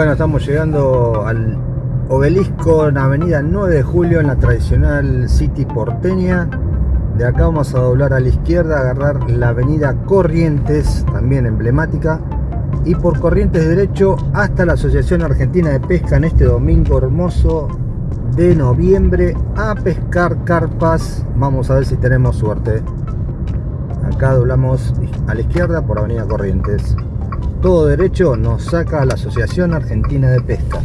Bueno, estamos llegando al obelisco en Avenida 9 de Julio en la tradicional City porteña. De acá vamos a doblar a la izquierda, agarrar la Avenida Corrientes, también emblemática, y por Corrientes derecho hasta la Asociación Argentina de Pesca en este domingo hermoso de noviembre a pescar carpas. Vamos a ver si tenemos suerte. Acá doblamos a la izquierda por Avenida Corrientes todo derecho nos saca a la Asociación Argentina de Pesca.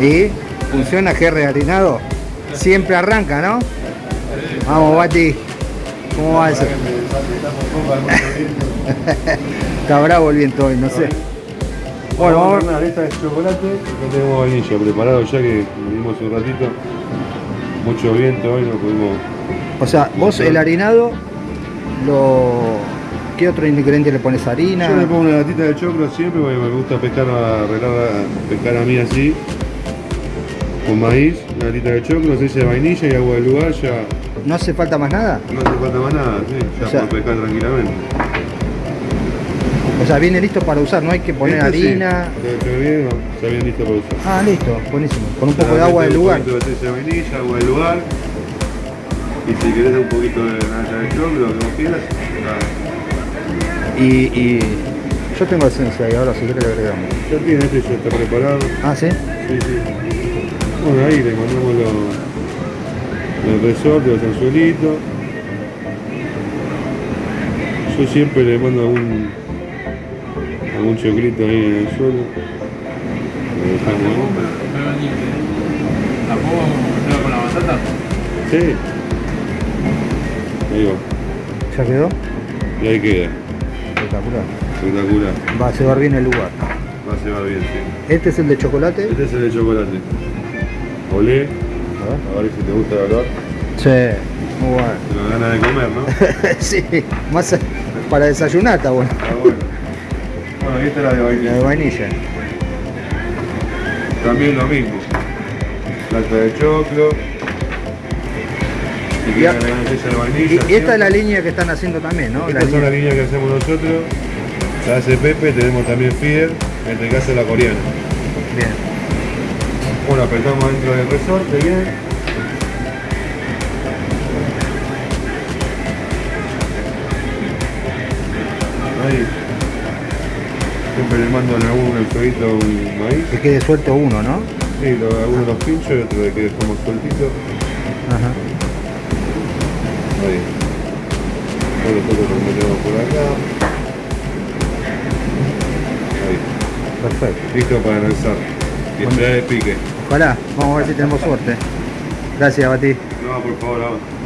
¿Y funciona GR harinado? Siempre arranca, ¿no? Vamos, Bati. ¿Cómo va eso? Está bravo el viento hoy, no sé. Bueno, vamos a ver una lista de chocolate. No tenemos vainilla preparado ya que vinimos un ratito. Mucho viento hoy, no pudimos. O sea, vos el harinado lo ¿Qué otro ingrediente le pones harina? Yo le pongo una latita de choclo siempre porque me gusta pescar, arreglar, pescar a mí así. Con maíz, una latita de choclo, aceite de vainilla y agua del lugar ya. ¿No hace falta más nada? No hace falta más nada, sí, ya o sea, pescar tranquilamente. O sea, viene listo para usar, no hay que poner harina. Sí, bien, está bien listo para usar. Ah, listo, buenísimo. Con un poco de agua del lugar. Un poquito de aceite de vainilla, agua del lugar. Y si querés un poquito de nata de choclo, lo que vos quieras, y, yo tengo esencia y ahora si quiere le agregamos. Ya tiene, este ya está preparado. Ah, ¿sí? Sí, sí. Bueno, ahí le mandamos los, los resortes, los anzuelitos. Yo siempre le mando algún, algún choclito ahí en el suelo. Lo dejamos ahí. ¿La puedo con la batata? Sí. Ahí va. ¿Ya quedó? Y ahí queda. Espectacular. Espectacular. Va a cebar bien el lugar. Va a cebar bien, sí. ¿Este es el de chocolate? Este es el de chocolate. Olé. A ver si te gusta el olor. Sí, muy bueno. Te ganas de comer, ¿no? sí, más para desayunar está bueno. Está bueno. Bueno, aquí está la de vainilla. La de vainilla. También lo mismo. Plata de choclo. Y, y, esta es la línea que están haciendo también, ¿no? Esta la es la línea que hacemos nosotros. La hace Pepe, tenemos también Fier, en este caso la coreana. Bien. Bueno, apretamos dentro del resorte, bien. Ahí. Siempre le mando a uno el fueguito un maíz. Que quede suelto uno, ¿no? Sí, lo, algunos los pincho y otro de que como sueltito. Ajá. Ahí. Ahora nosotros lo metemos por acá. Ahí. Perfecto. Listo para lanzar. Y esperar de pique. Ojalá, vamos a ver si tenemos suerte. Gracias, Bati. No, por favor, vamos.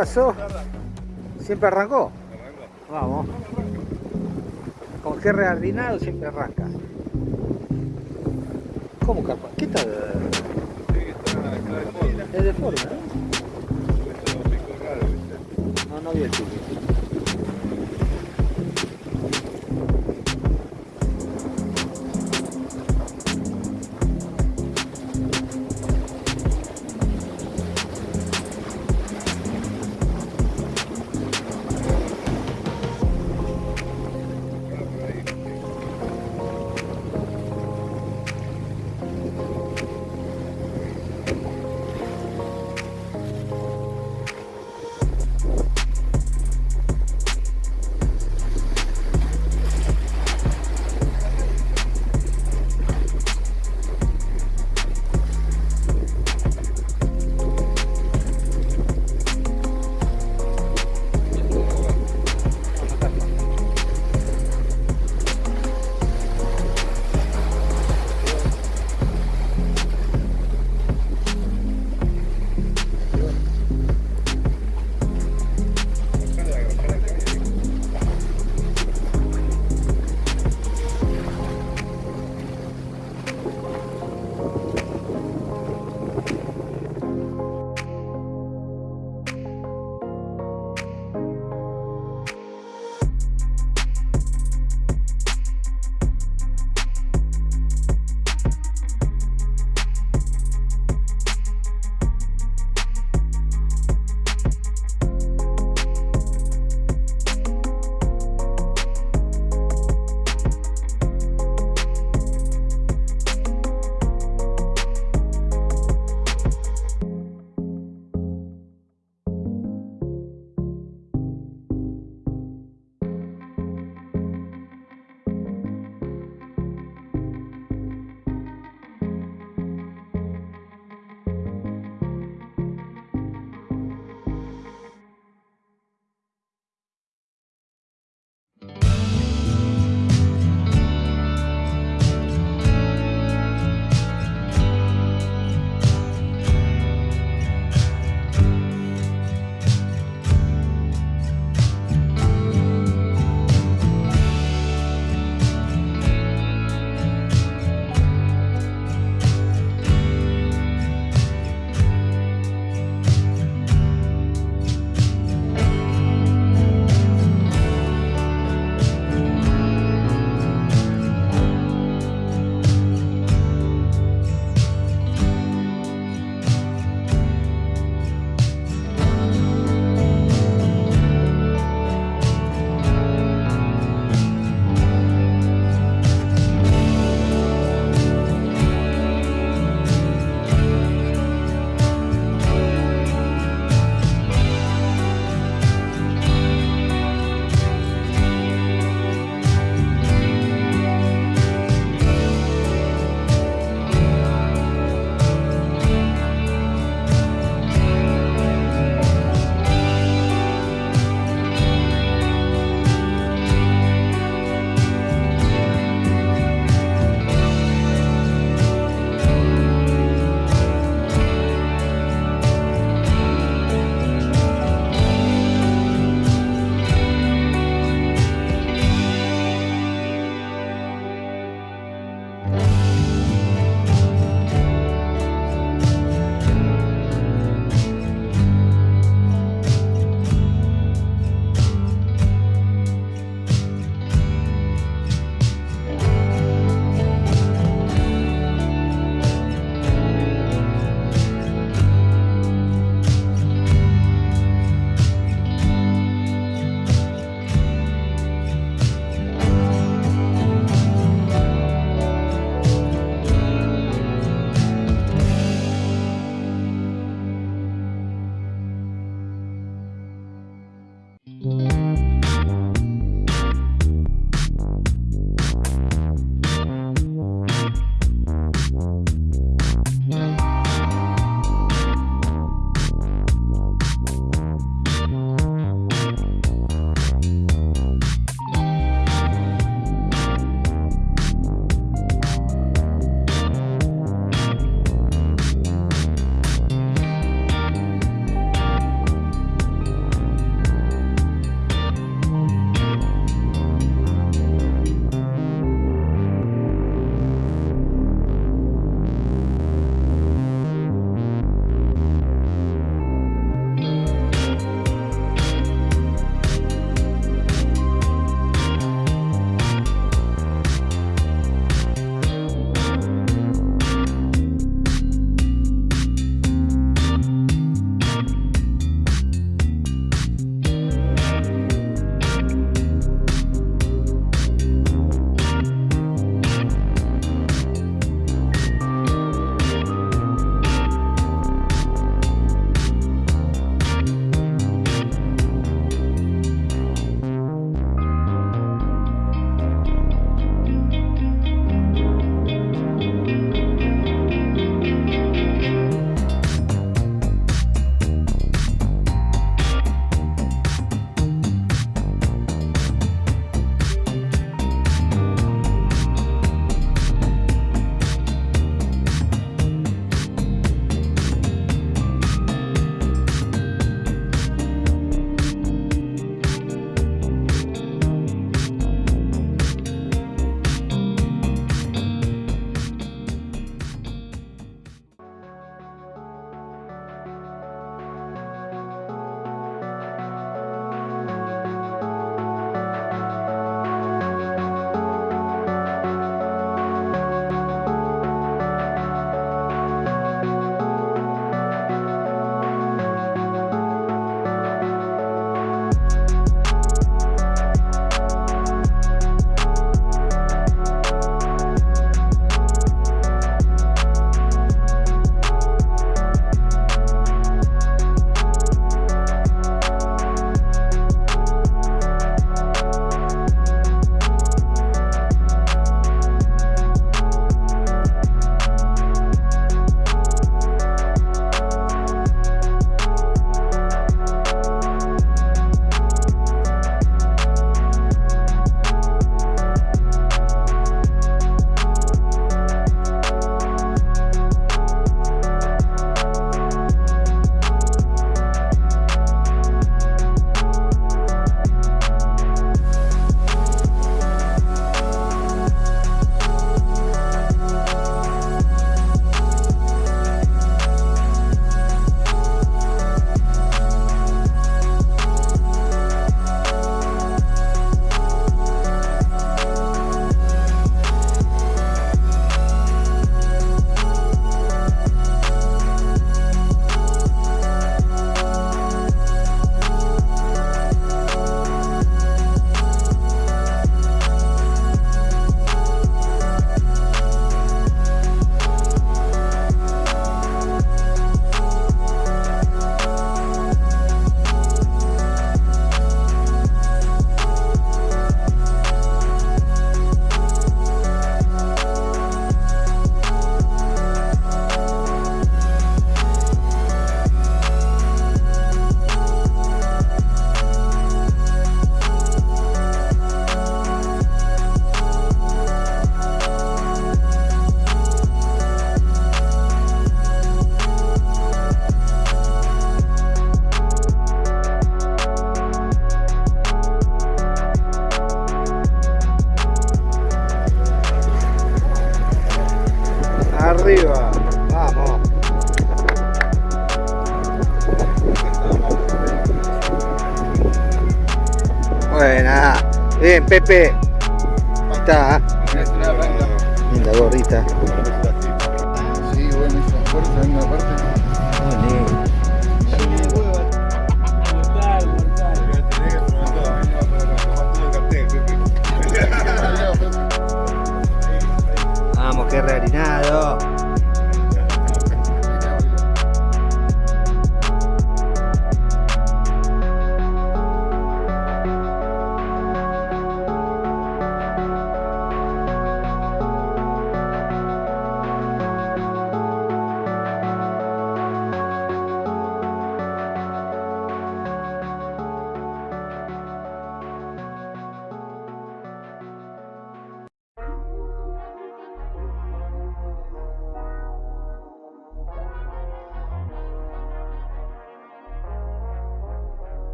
Pasó? ¿Siempre arrancó? Vamos. Con G reardinado siempre arranca. ¿Cómo capa? ¿Qué tal? Es de forma, ¿no? No, no vi el tuyo.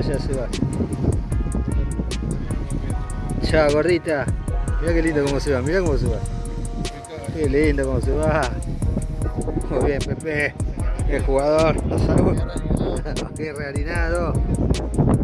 Ya, ya se va. Chao, gordita. Mira qué lindo cómo se va, mira cómo se va. Qué lindo cómo se va. Muy bien, Pepe. Qué jugador. Qué reharinado. Arriba.